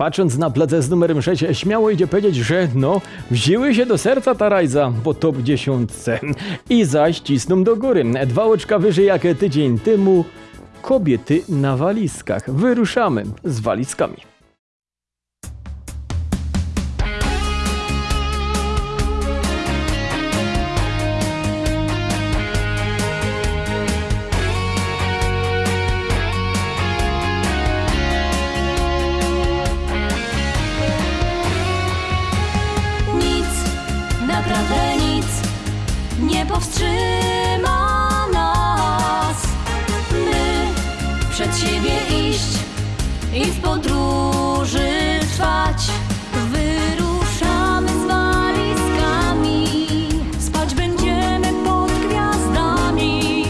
Patrząc na placę z numerem 6, śmiało idzie powiedzieć, że no, wzięły się do serca ta rajza po top 10 i zaś cisną do góry. Dwa oczka wyżej jak tydzień temu kobiety na walizkach. Wyruszamy z walizkami. I w podróży trwać. Wyruszamy z walizkami, spać będziemy pod gwiazdami.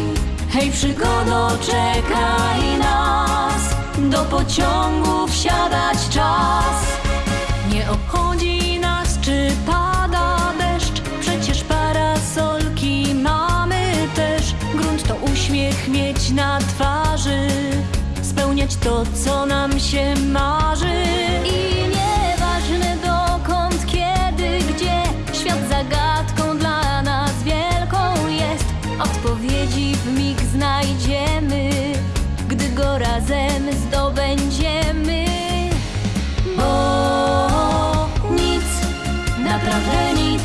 Hej, przygodo, czekaj nas, do pociągu wsiadać czas. Nie obchodzi nas, czy pada deszcz, przecież parasolki mamy też. Grunt to uśmiech mieć na twarzy, to, co nam się marzy. I nieważne dokąd, kiedy, gdzie, świat zagadką dla nas wielką jest. Odpowiedzi w mig znajdziemy, gdy go razem zdobędziemy. Bo nic, naprawdę nic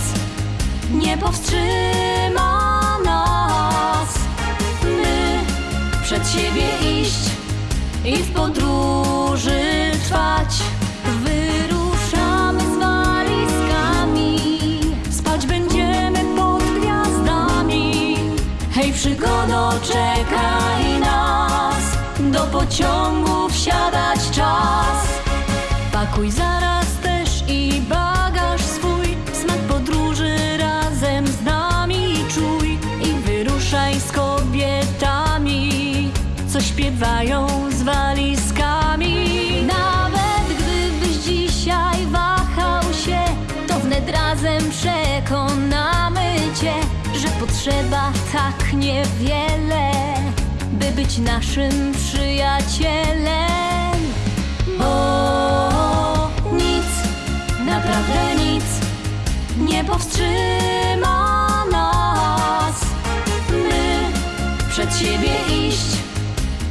nie powstrzyma nas. Przed siebie iść i w podróży trwać. Wyruszamy z walizkami, spać będziemy pod gwiazdami. Hej, przygodo, czekaj nas, do pociągu wsiadać czas. Pakuj zaraz śpiewają z walizkami Nawet gdybyś dzisiaj wahał się To wnet razem przekonamy cię Że potrzeba tak niewiele By być naszym przyjacielem bo nic, naprawdę nic nie powstrzyma nas. My przed siebie iść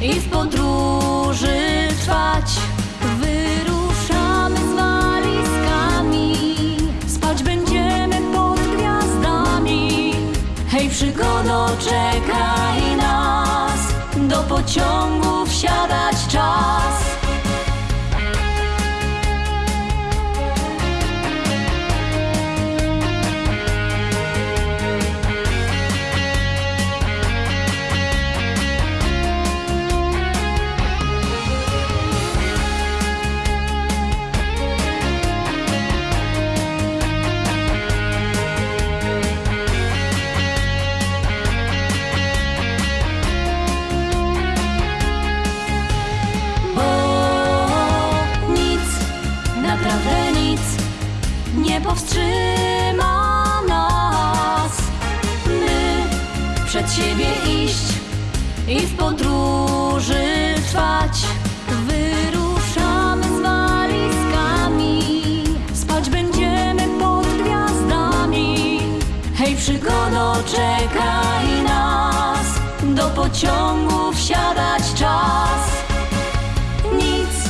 i w podróży trwać. Wyruszamy z walizkami, spać będziemy pod gwiazdami. Hej, przygodo, czekaj nas, do pociągu wsiadać czas. Czekaj nas, do pociągu wsiadać czas. Nic,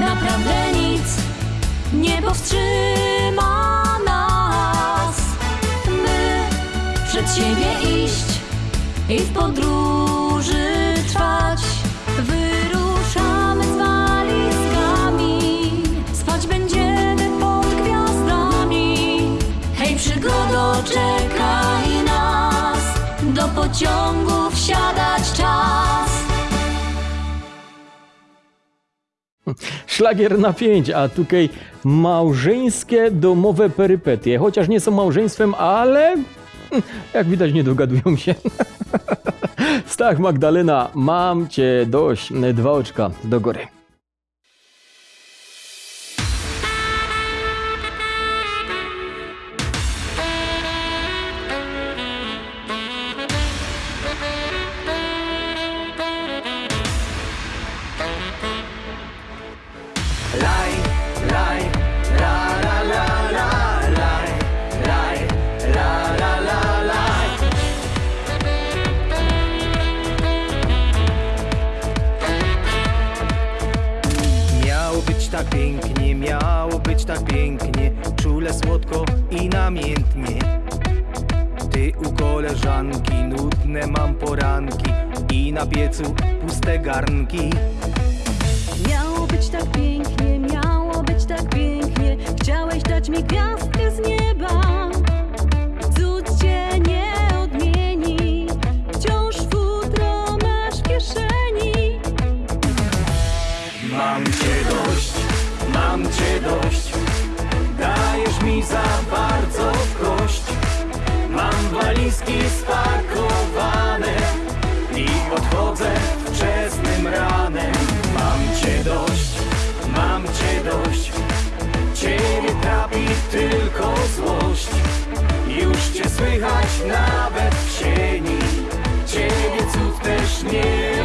naprawdę nic nie powstrzyma nas. My przed siebie iść i w podróży trwać. Pociągu wsiadać czas. Szlagier na pięć, a tutaj małżeńskie domowe perypetie. Chociaż nie są małżeństwem, ale hm, jak widać nie dogadują się. Stach Magdalena, mam cię dość. Dwa oczka do góry. Koleżanki, nudne mam poranki i na piecu puste garnki. Miało być tak pięknie, miało być tak pięknie. Chciałeś dać mi gwiazdkę z nieba. Cud cię nie odmieni. Wciąż futro masz w kieszeni. Mam cię dość, mam cię dość Dajesz mi za bardzo walizki spakowane I odchodzę wczesnym ranem. Mam cię dość, mam cię dość. Ciebie trapi tylko złość. Już cię słychać nawet w sieni. Ciebie cud też nie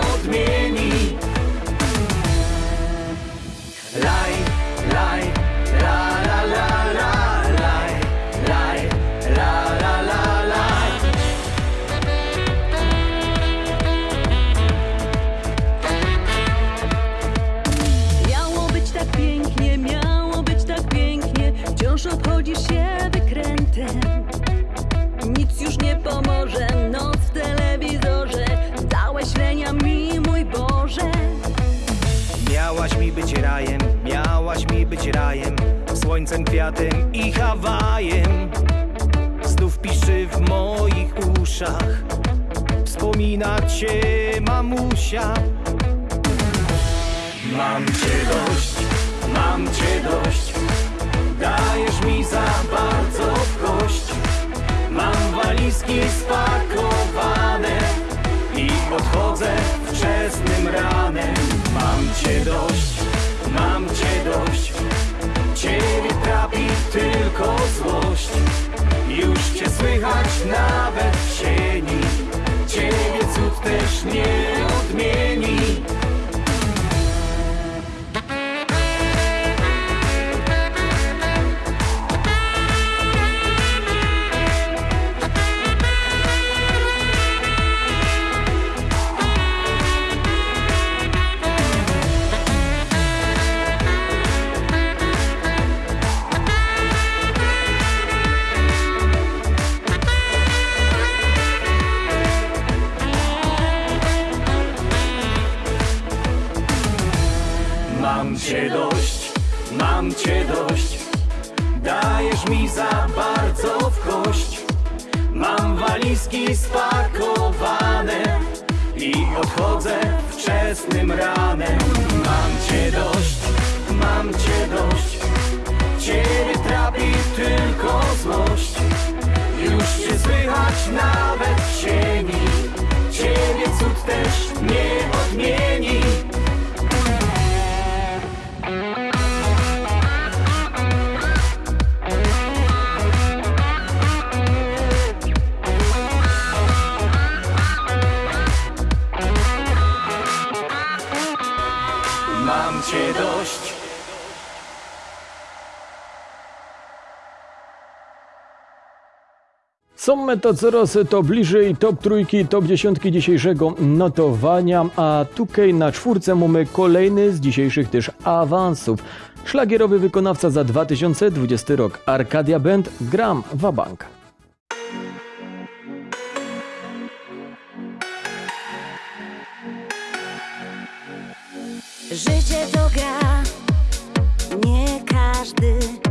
być rajem, słońcem, kwiatem i Hawajem. Znów piszczy w moich uszach, wspomina cię mamusia. Mam cię dość, słychać nawet Są to coraz to bliżej top trójki, top dziesiątki dzisiejszego notowania, a tutaj na czwórce mamy kolejny z dzisiejszych też awansów. Szlagierowy wykonawca za 2020 rok Arcadia Band Gram Wabank. Życie to gra, nie każdy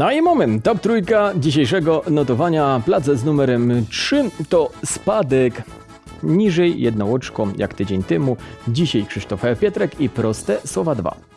No i moment, top trójka dzisiejszego notowania, plac z numerem 3 to spadek niżej jedno oczko jak tydzień temu. Dzisiaj Krzysztof Pietrek i proste słowa 2.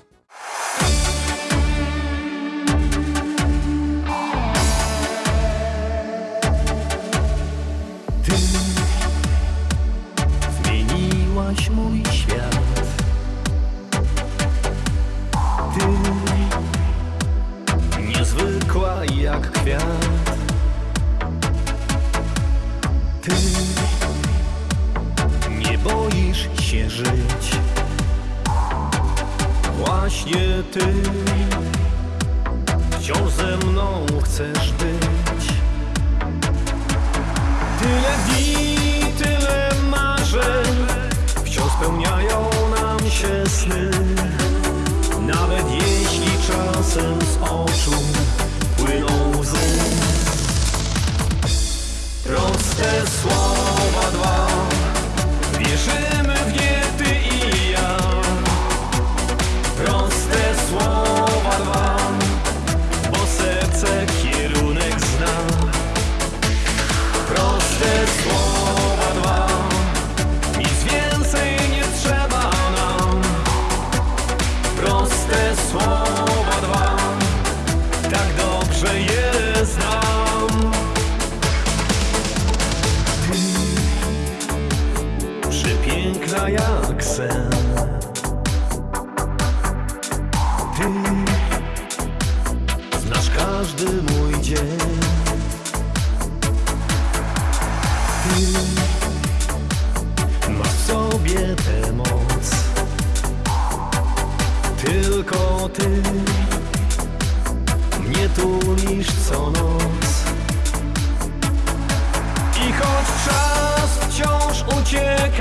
się żyć. Właśnie ty wciąż ze mną chcesz być. Tyle dni, tyle marzeń Wciąż spełniają nam się sny Nawet jeśli czasem z oczu płyną łzy Proste słowa dwa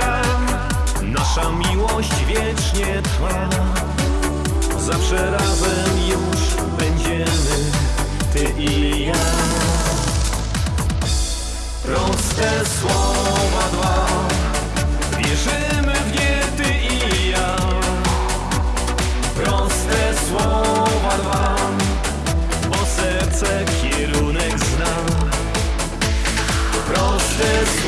ucieka Nasza miłość wiecznie trwa. Zawsze razem już będziemy Ty i ja. Proste słowa dwa. Wierzymy w nie ty i ja. Proste słowa dwa. Bo serce kierunek zna. Proste słowa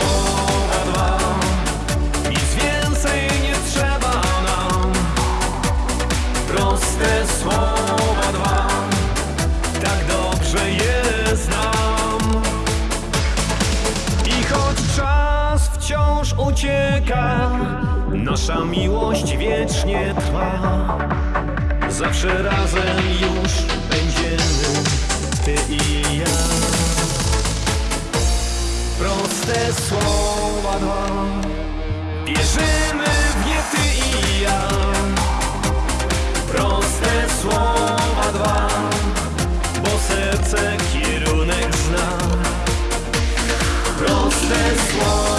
nasza miłość wiecznie trwa. Zawsze razem już będziemy, ty i ja. Proste słowa dwa, wierzymy w nie ty i ja. Proste słowa dwa, bo serce kierunek zna. Proste słowa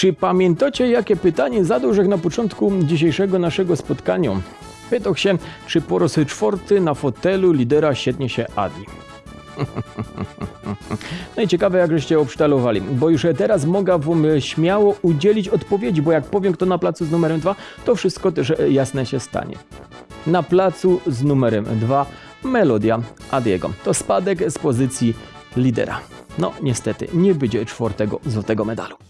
Czy pamiętacie, jakie pytanie zadał na początku dzisiejszego naszego spotkania? Pytał się, czy po raz czwarty na fotelu lidera świetnie się Adi. No i ciekawe, jak żeście obsztalowali, bo już teraz mogę wam śmiało udzielić odpowiedzi, bo jak powiem kto na placu z numerem 2, to wszystko też jasne się stanie. Na placu z numerem 2 melodia Adiego. To spadek z pozycji lidera. No niestety, nie będzie czwartego złotego medalu.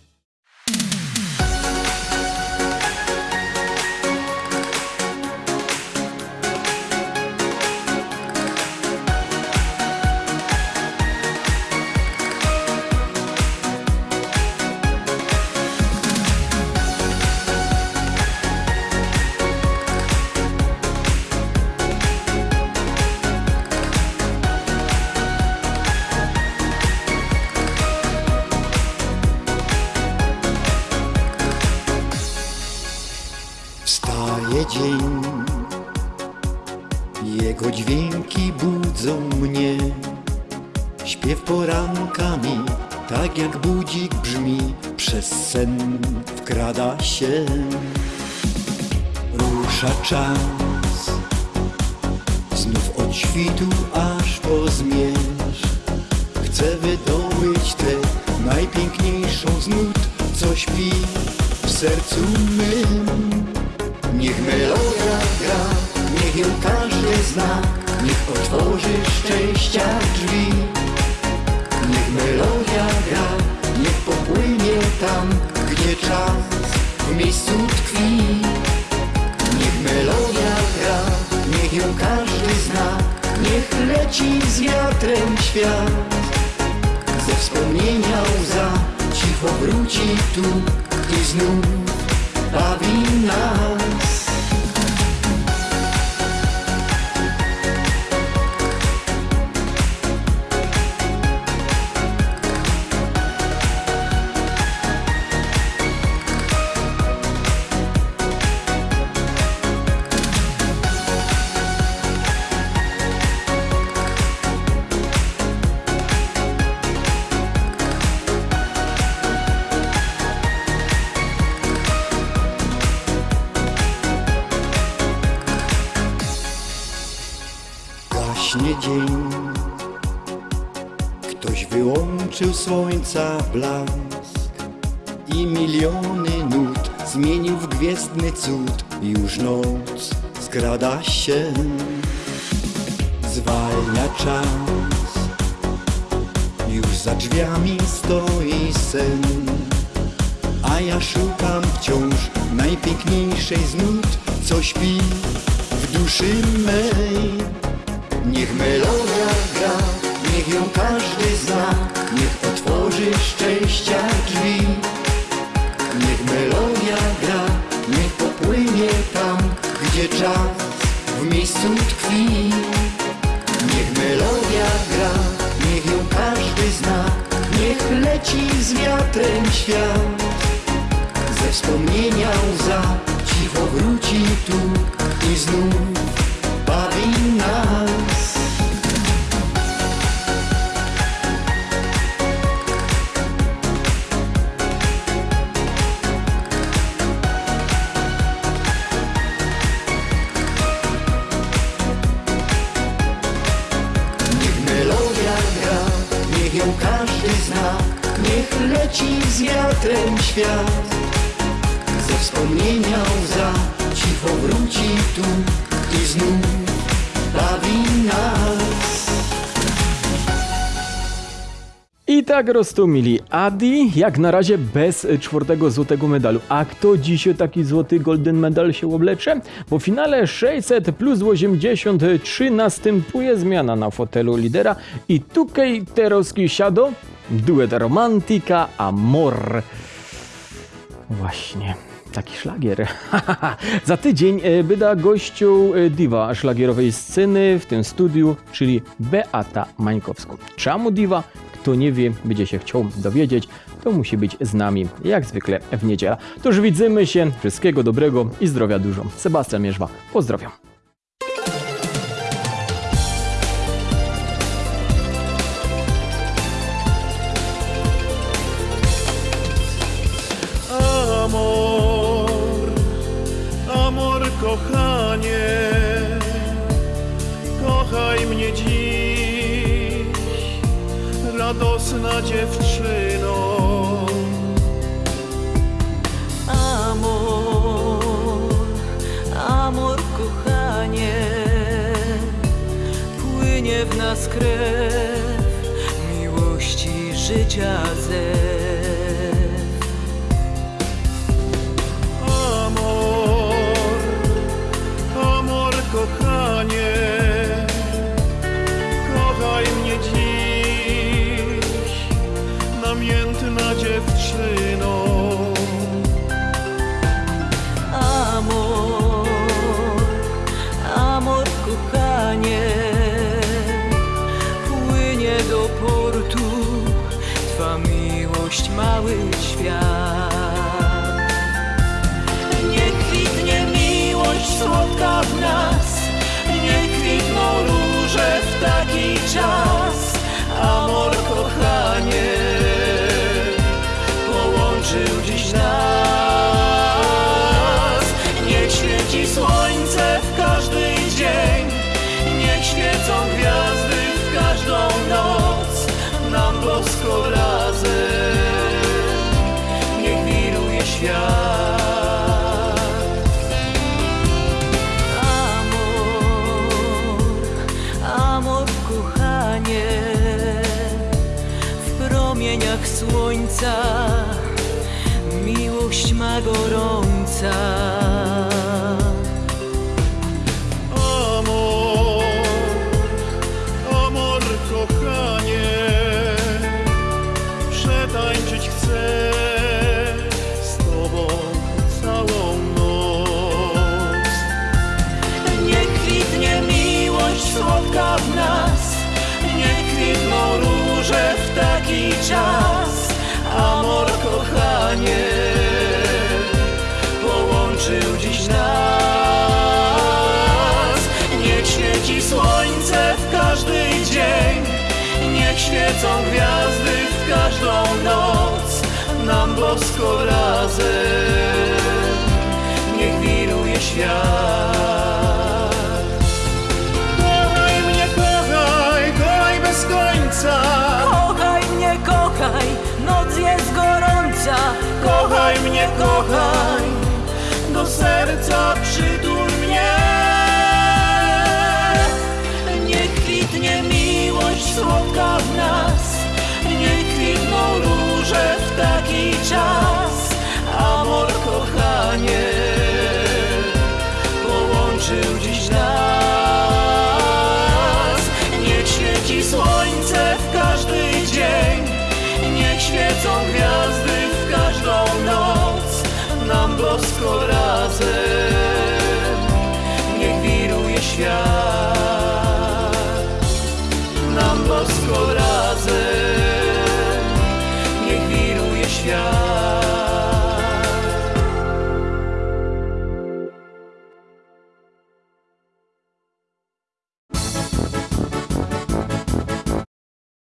Dzień, jego dźwięki budzą mnie. Śpiew porankami, tak jak budzik brzmi, przez sen wkrada się. Rusza czas, znów od świtu aż po zmierzch Chcę wydobyć tę najpiękniejszą z nut Co śpi w sercu mym Niech melodia gra, niech ją każdy zna Niech otworzy szczęścia drzwi. Niech melodia gra, niech popłynie tam Gdzie czas w miejscu tkwi. Niech melodia gra, niech ją każdy zna Niech leci z wiatrem świat. Ze wspomnienia łza cicho wróci tu I znów bawi nas dzień. Ktoś wyłączył słońca blask I miliony nut zmienił w gwiezdny cud. Już noc skrada się. Zwalnia czas. Już za drzwiami stoi sen. A ja szukam wciąż najpiękniejszej z nut. Co śpi w duszy mej Niech melodia gra, niech ją każdy zna Niech z wiatrem świat. Ze wspomnienia łza cicho wróci tu I znów bawi I tak roztumili Adi, jak na razie bez czwartego złotego medalu. A kto dziś taki złoty golden medal się oblecze? W finale 600 plus 83 następuje zmiana na fotelu lidera i tutaj Terowski siado, duet romantika amor. Właśnie. Taki szlagier. Za tydzień e, byda gościu e, diwa szlagierowej sceny w tym studiu, czyli Beata Mańkowską. Czemu diwa? Kto nie wie, będzie się chciał dowiedzieć, to musi być z nami, jak zwykle w niedzielę. To już widzimy się, wszystkiego dobrego i zdrowia dużo. Sebastian Mierzwa, pozdrawiam. Radosna dziewczyno. Amor, amor, kochanie, płynie w nas krew miłości życia zew. świecą gwiazdy w każdą noc Nam bosko razem. Niech wiruje świat. Kochaj mnie, kochaj, kochaj bez końca. Kochaj mnie, kochaj, noc jest gorąca. Kochaj mnie, kochaj, do serca